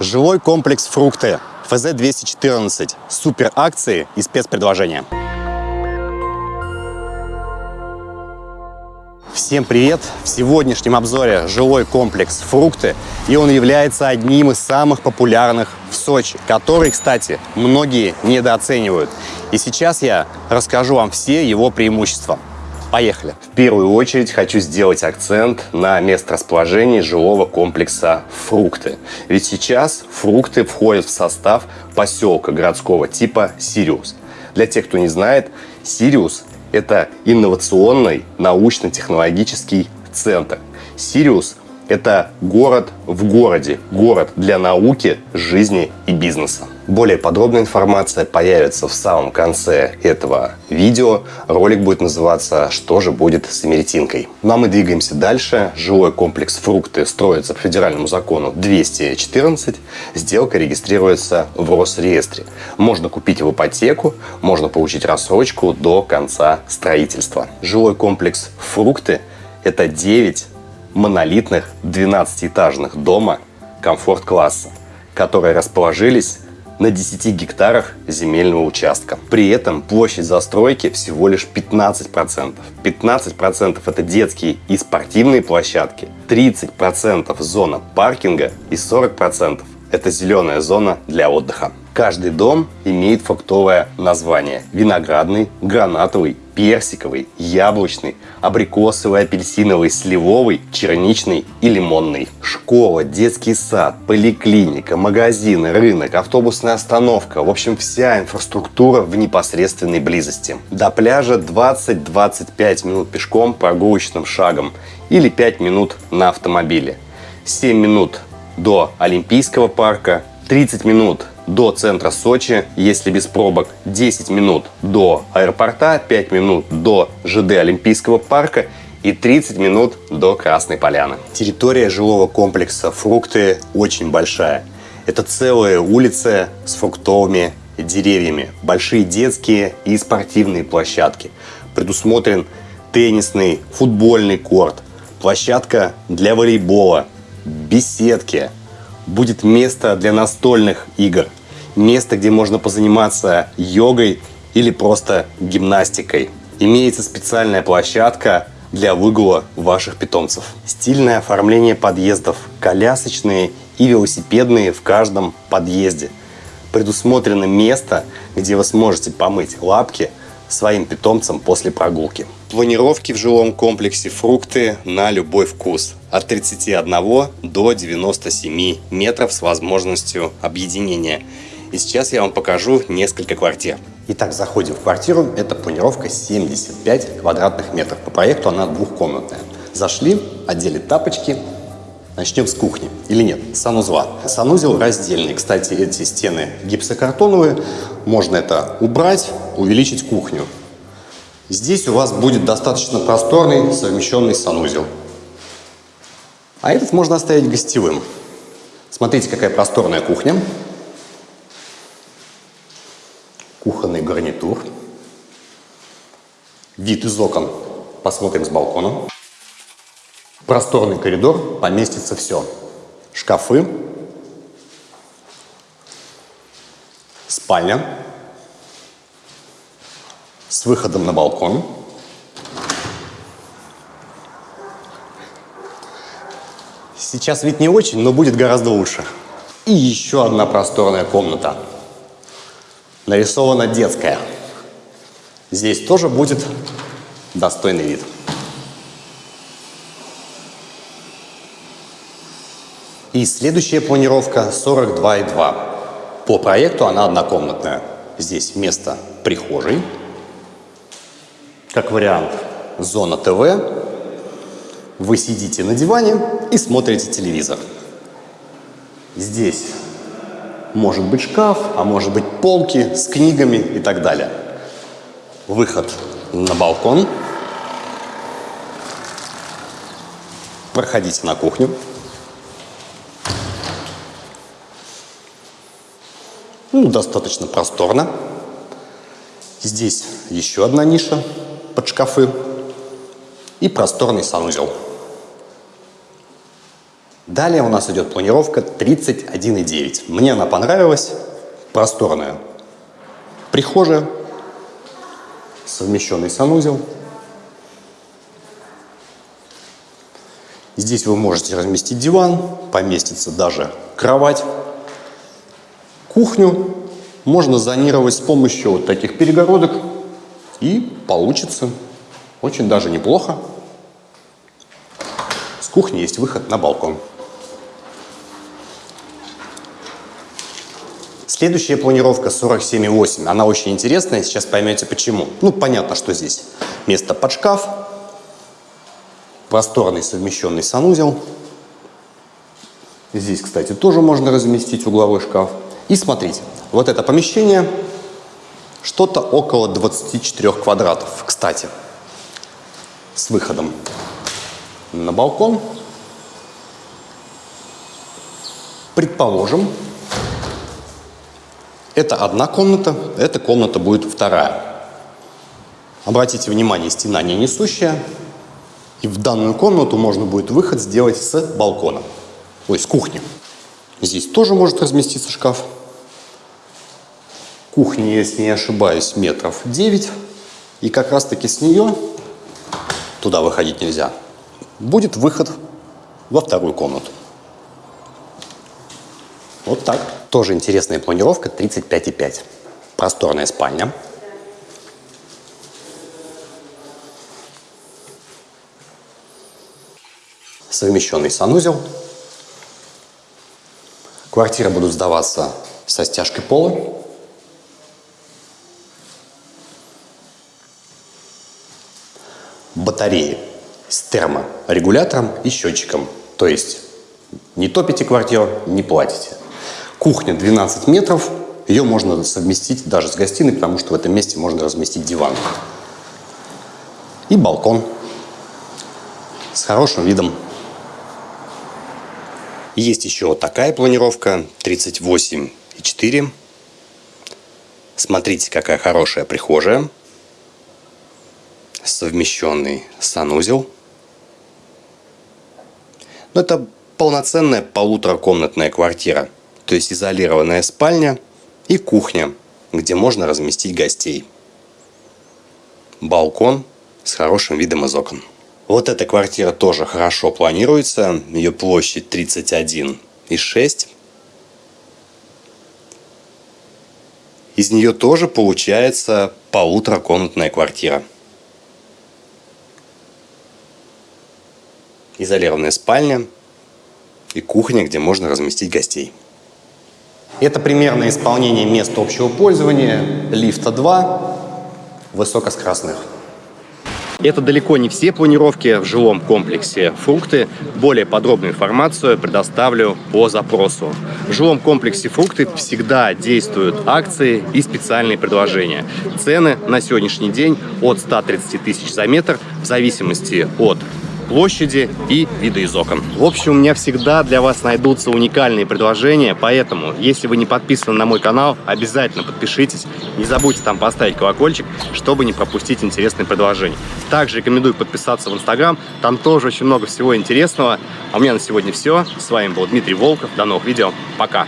Жилой комплекс «Фрукты». ФЗ-214. Супер акции и спецпредложения. Всем привет! В сегодняшнем обзоре жилой комплекс «Фрукты» и он является одним из самых популярных в Сочи, который, кстати, многие недооценивают. И сейчас я расскажу вам все его преимущества. Поехали! В первую очередь хочу сделать акцент на место расположения жилого комплекса «Фрукты». Ведь сейчас «Фрукты» входят в состав поселка городского типа «Сириус». Для тех, кто не знает, «Сириус» — это инновационный научно-технологический центр. «Сириус» — это город в городе, город для науки, жизни и бизнеса. Более подробная информация появится в самом конце этого видео. Ролик будет называться «Что же будет с Имеретинкой?». Ну а мы двигаемся дальше. Жилой комплекс «Фрукты» строится по федеральному закону 214. Сделка регистрируется в Росреестре. Можно купить в ипотеку, можно получить рассрочку до конца строительства. Жилой комплекс «Фрукты» – это 9 монолитных 12-этажных дома комфорт-класса, которые расположились на 10 гектарах земельного участка. При этом площадь застройки всего лишь 15%. 15% это детские и спортивные площадки, 30% зона паркинга и 40% это зеленая зона для отдыха. Каждый дом имеет фруктовое название. Виноградный, гранатовый, персиковый, яблочный, абрикосовый, апельсиновый, сливовый, черничный и лимонный. Школа, детский сад, поликлиника, магазины, рынок, автобусная остановка. В общем, вся инфраструктура в непосредственной близости. До пляжа 20-25 минут пешком прогулочным шагом или 5 минут на автомобиле. 7 минут до Олимпийского парка, 30 минут до центра Сочи, если без пробок, 10 минут до аэропорта, 5 минут до ЖД Олимпийского парка и 30 минут до Красной Поляны. Территория жилого комплекса «Фрукты» очень большая. Это целая улица с фруктовыми деревьями, большие детские и спортивные площадки. Предусмотрен теннисный, футбольный корт, площадка для волейбола, беседки, будет место для настольных игр, место, где можно позаниматься йогой или просто гимнастикой. Имеется специальная площадка для выгула ваших питомцев. Стильное оформление подъездов, колясочные и велосипедные в каждом подъезде. Предусмотрено место, где вы сможете помыть лапки своим питомцам после прогулки. Планировки в жилом комплексе фрукты на любой вкус. От 31 до 97 метров с возможностью объединения. И сейчас я вам покажу несколько квартир. Итак, заходим в квартиру. Это планировка 75 квадратных метров. По проекту она двухкомнатная. Зашли, одели тапочки. Начнем с кухни. Или нет? Санузла. Санузел раздельный. Кстати, эти стены гипсокартоновые. Можно это убрать, увеличить кухню. Здесь у вас будет достаточно просторный совмещенный санузел. А этот можно оставить гостевым. Смотрите, какая просторная кухня. Кухонный гарнитур. Вид из окон посмотрим с балкона. Просторный коридор, поместится все. Шкафы. Спальня с выходом на балкон. Сейчас вид не очень, но будет гораздо лучше. И еще одна просторная комната. Нарисована детская. Здесь тоже будет достойный вид. И следующая планировка 42,2. По проекту она однокомнатная. Здесь вместо прихожей как вариант, зона ТВ. Вы сидите на диване и смотрите телевизор. Здесь может быть шкаф, а может быть полки с книгами и так далее. Выход на балкон. Проходите на кухню. Ну, достаточно просторно. Здесь еще одна ниша под шкафы и просторный санузел. Далее у нас идет планировка 31,9. Мне она понравилась. Просторная. Прихожая. Совмещенный санузел. Здесь вы можете разместить диван, поместится даже кровать. Кухню можно зонировать с помощью вот таких перегородок и получится очень даже неплохо. С кухни есть выход на балкон. Следующая планировка 47,8. Она очень интересная, сейчас поймете почему. Ну, понятно, что здесь место под шкаф, просторный совмещенный санузел. Здесь, кстати, тоже можно разместить угловой шкаф. И смотрите, вот это помещение что-то около 24 квадратов, кстати, с выходом на балкон. Предположим, это одна комната, эта комната будет вторая. Обратите внимание, стена не несущая. И в данную комнату можно будет выход сделать с балкона. Ой, с кухни. Здесь тоже может разместиться шкаф. Кухня, если не ошибаюсь, метров 9. И как раз таки с нее, туда выходить нельзя, будет выход во вторую комнату. Вот так. Тоже интересная планировка 35,5. Просторная спальня. Совмещенный санузел. Квартиры будут сдаваться со стяжкой пола. Батареи с терморегулятором и счетчиком. То есть не топите квартиру, не платите. Кухня 12 метров. Ее можно совместить даже с гостиной, потому что в этом месте можно разместить диван. И балкон с хорошим видом. Есть еще вот такая планировка 38,4. Смотрите, какая хорошая прихожая. Совмещенный санузел. Но это полноценная полуторакомнатная квартира то есть изолированная спальня и кухня, где можно разместить гостей. Балкон с хорошим видом из окон. Вот эта квартира тоже хорошо планируется. Ее площадь 31,6. Из нее тоже получается полуторакомнатная квартира. Изолированная спальня и кухня, где можно разместить гостей. Это примерное исполнение мест общего пользования лифта 2 высокоскоростных. Это далеко не все планировки в жилом комплексе «Фрукты». Более подробную информацию предоставлю по запросу. В жилом комплексе «Фрукты» всегда действуют акции и специальные предложения. Цены на сегодняшний день от 130 тысяч за метр в зависимости от площади и виды из окон. В общем, у меня всегда для вас найдутся уникальные предложения, поэтому, если вы не подписаны на мой канал, обязательно подпишитесь. Не забудьте там поставить колокольчик, чтобы не пропустить интересные предложения. Также рекомендую подписаться в Инстаграм, там тоже очень много всего интересного. А у меня на сегодня все. С вами был Дмитрий Волков. До новых видео. Пока!